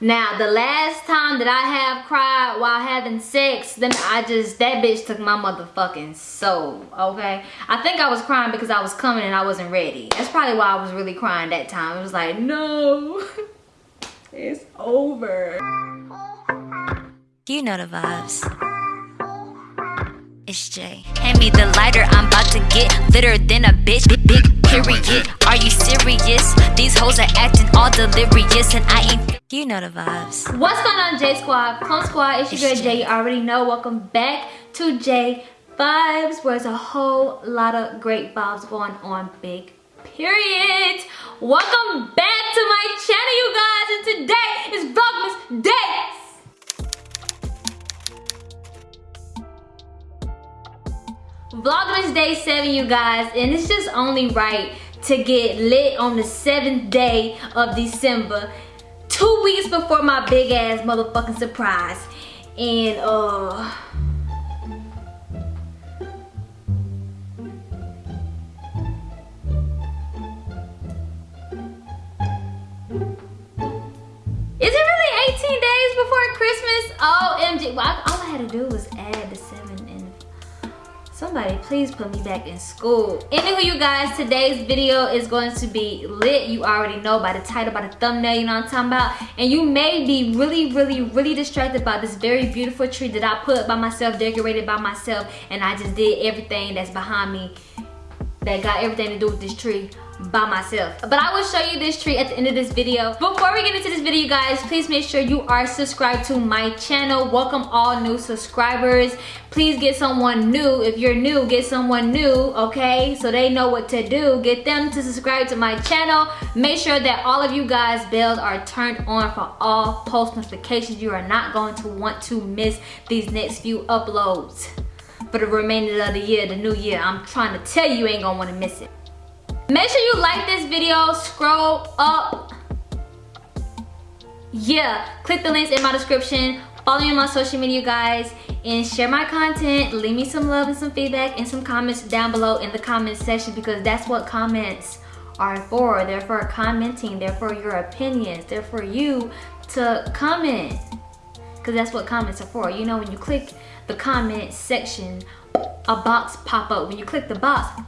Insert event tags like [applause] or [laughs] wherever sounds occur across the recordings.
Now, the last time that I have cried while having sex, then I just, that bitch took my motherfucking soul, okay? I think I was crying because I was coming and I wasn't ready. That's probably why I was really crying that time. It was like, no, [laughs] it's over. You know the vibes. It's Jay. Hand me the lighter, I'm about to get litter than a bitch. Big, big period. Are you serious? These hoes are acting all delirious, and I ain't. You know the vibes. What's going on, J Squad? Plum Squad, it's your girl Jay. You already know. Welcome back to J Vibes, where there's a whole lot of great vibes going on. Big period. Welcome back to my channel, you guys, and today is Vlogmas Day. Vlogmas Day 7, you guys, and it's just only right to get lit on the 7th day of December, two weeks before my big ass motherfucking surprise. And, uh... Is it really 18 days before Christmas? OMG. Well, all I had to do was add the 7 somebody please put me back in school. Anyway you guys today's video is going to be lit. You already know by the title by the thumbnail you know what i'm talking about? And you may be really really really distracted by this very beautiful tree that i put by myself decorated by myself and i just did everything that's behind me that got everything to do with this tree by myself. But i will show you this tree at the end of this video. Before we get into this video guys please make sure you are subscribed to my channel. Welcome all new subscribers. Please get someone new. If you're new get someone new okay? So they know what to do. Get them to subscribe to my channel. Make sure that all of you guys bells are turned on for all post notifications. You are not going to want to miss these next few uploads for the remainder of the year the new year i'm trying to tell you, you ain't gonna want to miss it Make sure you like this video, scroll up. Yeah, click the links in my description. Follow me on my social media, guys. And share my content. Leave me some love and some feedback and some comments down below in the comment section because that's what comments are for. They're for commenting. They're for your opinions. They're for you to comment. Because that's what comments are for. You know, when you click the comment section, a box pop up. When you click the box,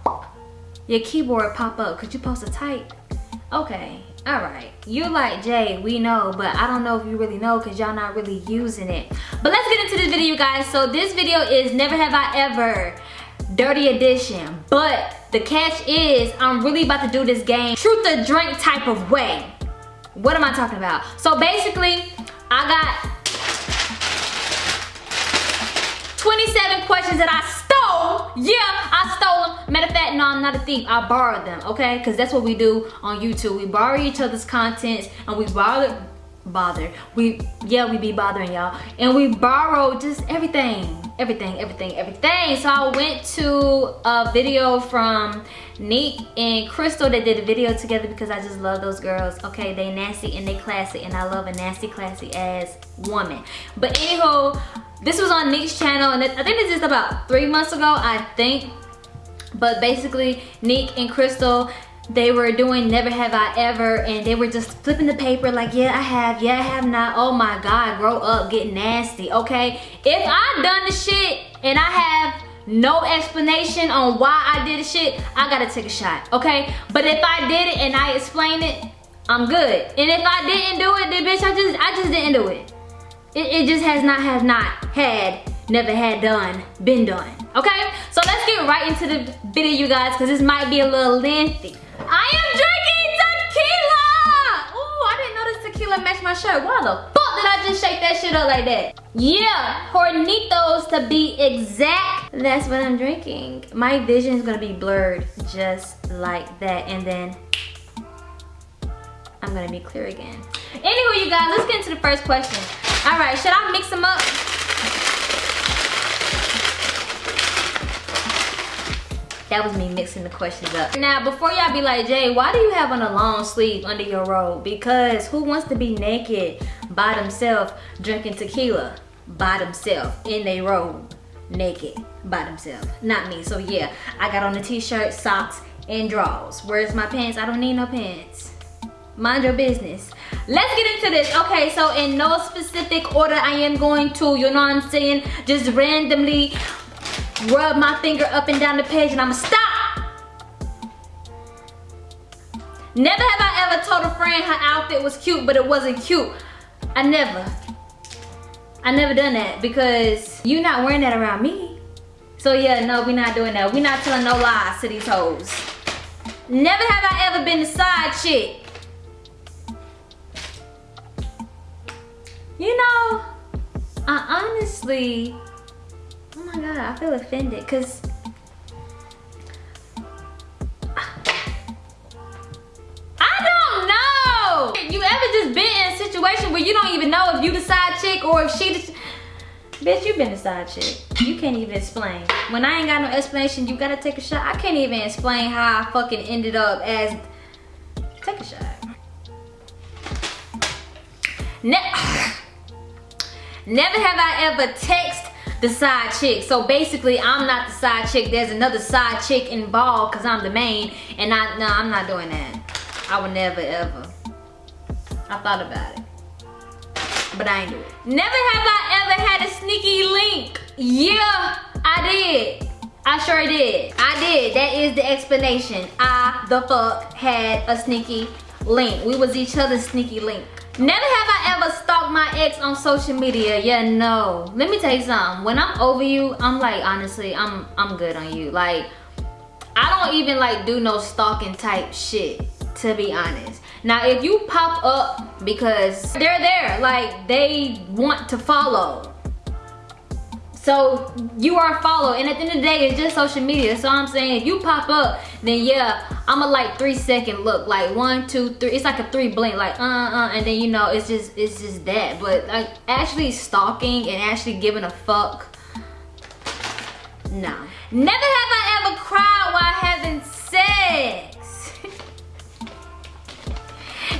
your keyboard pop up Could you post a type. Okay, all right. You like Jay, we know, but I don't know if you really know because y'all not really using it. But let's get into this video, guys. So this video is Never Have I Ever Dirty Edition. But the catch is I'm really about to do this game truth or drink type of way. What am I talking about? So basically, I got 27 questions that I stole. Yeah, I stole them. Matter of fact, no, I'm not a thief. I borrowed them, okay? Because that's what we do on YouTube. We borrow each other's contents and we borrow bother we yeah we be bothering y'all and we borrow just everything everything everything everything so i went to a video from Nick and Crystal that did a video together because I just love those girls. Okay, they nasty and they classy and I love a nasty classy ass woman. But anywho, this was on Nick's channel and I think this is about three months ago, I think. But basically, Nick and Crystal, they were doing Never Have I Ever and they were just flipping the paper like, yeah, I have, yeah, I have not. Oh my God, grow up, get nasty, okay? If I done the shit and I have no explanation on why I did the shit, I gotta take a shot, okay? But if I did it and I explain it, I'm good. And if I didn't do it, then bitch, I just, I just didn't do it. It, it just has not, has not had, never had done, been done. Okay, so let's get right into the video, you guys, because this might be a little lengthy. I am drinking tequila! Ooh, I didn't know this tequila matched my shirt. Why the fuck did I just shake that shit up like that? Yeah, Hornitos to be exact. That's what I'm drinking. My vision is gonna be blurred just like that. And then I'm gonna be clear again. Anyway, you guys, let's get into the first question. All right, should I mix them up? That was me mixing the questions up. Now, before y'all be like, Jay, why do you have on a long sleeve under your robe? Because who wants to be naked by themselves drinking tequila by themselves in their robe naked by themselves? Not me. So yeah, I got on the t-shirt, socks, and drawers. Where's my pants? I don't need no pants. Mind your business. Let's get into this. Okay, so in no specific order, I am going to, you know what I'm saying, just randomly rub my finger up and down the page and I'ma stop. Never have I ever told a friend her outfit was cute, but it wasn't cute. I never. I never done that because you're not wearing that around me. So yeah, no, we're not doing that. we're not telling no lies to these hoes. Never have I ever been the side chick. You know, I honestly, oh my God, I feel offended because I don't know. You ever just been in a situation where you don't even know if you the side chick or if she the Bitch, you been a side chick. You can't even explain. When I ain't got no explanation, you gotta take a shot. I can't even explain how I fucking ended up as... Take a shot. Ne Never have I ever text the side chick. So basically, I'm not the side chick. There's another side chick involved because I'm the main. And I, no, I'm not doing that. I would never, ever. I thought about it but I ain't do it. Never have I ever had a sneaky link. Yeah, I did. I sure did. I did. That is the explanation. I, the fuck, had a sneaky link. We was each other's sneaky link. Never have I ever my ex on social media. Yeah, no. Let me tell you something. When I'm over you, I'm like, honestly, I'm I'm good on you. Like, I don't even like do no stalking type shit, to be honest. Now, if you pop up because they're there, like they want to follow. So you are followed and at the end of the day, it's just social media. So I'm saying if you pop up, then yeah, I'm a like three second look, like one, two, three. It's like a three blink, like uh uh, and then you know it's just it's just that. But like actually stalking and actually giving a fuck, no. Never have I ever cried while having sex. [laughs]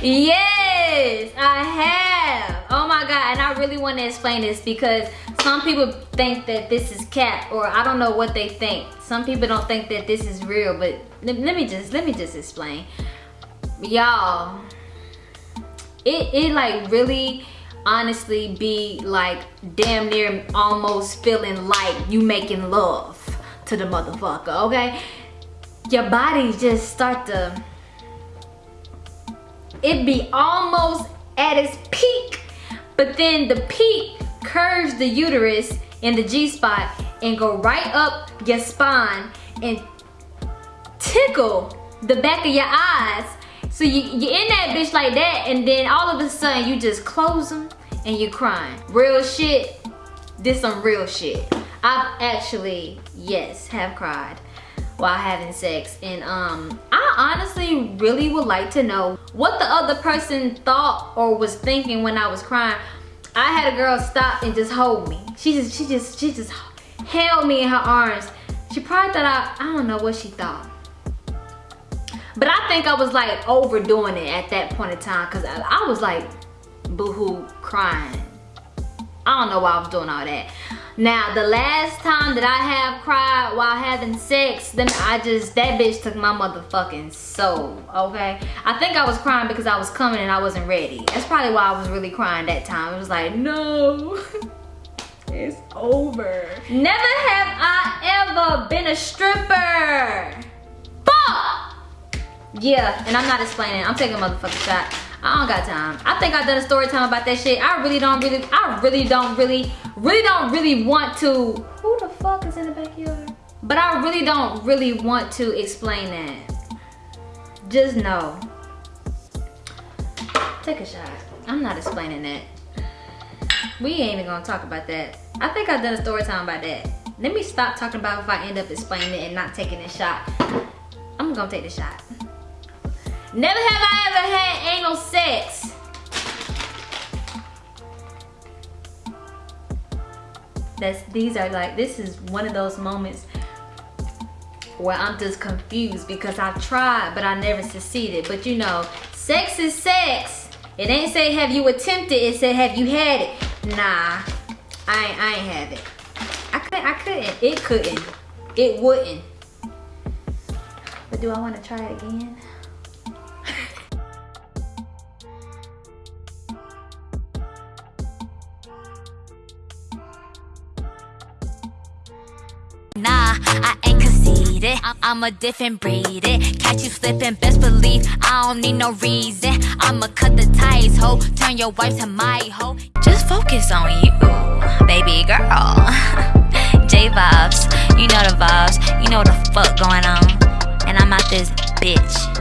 Yes, I have. God, and I really want to explain this because some people think that this is cat or I don't know what they think. Some people don't think that this is real, but let me just, let me just explain. Y'all, it, it like really honestly be like damn near almost feeling like you making love to the motherfucker, okay? Your body just start to it be almost at its peak, but then the peak curves the uterus in the G-spot and go right up your spine and tickle the back of your eyes. So you, you're in that bitch like that and then all of a sudden you just close them and you're crying. Real shit, this some real shit. I've actually, yes, have cried while having sex and um I honestly really would like to know what the other person thought or was thinking when I was crying. I had a girl stop and just hold me. She just she just she just held me in her arms. She probably thought I I don't know what she thought. But I think I was like overdoing it at that point in time because I, I was like boohoo crying. I don't know why I was doing all that now, the last time that I have cried while having sex, then I just, that bitch took my motherfucking soul, okay? I think I was crying because I was coming and I wasn't ready. That's probably why I was really crying that time. It was like, no, [laughs] it's over. Never have I ever been a stripper. Fuck! Yeah, and I'm not explaining. I'm taking a motherfucking shot. I don't got time. I think I've done a story time about that shit. I really don't really, I really don't really, really don't really want to. Who the fuck is in the backyard? But I really don't really want to explain that. Just know. Take a shot. I'm not explaining that. We ain't even gonna talk about that. I think I've done a story time about that. Let me stop talking about if I end up explaining it and not taking a shot. I'm gonna take the shot. Never have I ever had anal sex. That's, these are like, this is one of those moments where I'm just confused because I've tried, but I never succeeded. But you know, sex is sex. It ain't say have you attempted, it said have you had it. Nah, I ain't, I ain't have it. I couldn't, I couldn't, it couldn't, it wouldn't. But do I wanna try it again? Conceited. I'm a different breed. It. Catch you slipping, best believe I don't need no reason. I'ma cut the ties, ho. Turn your wife to my hoe. Just focus on you, baby girl. [laughs] J vibes, you know the vibes, you know the fuck going on. And I'm out this bitch.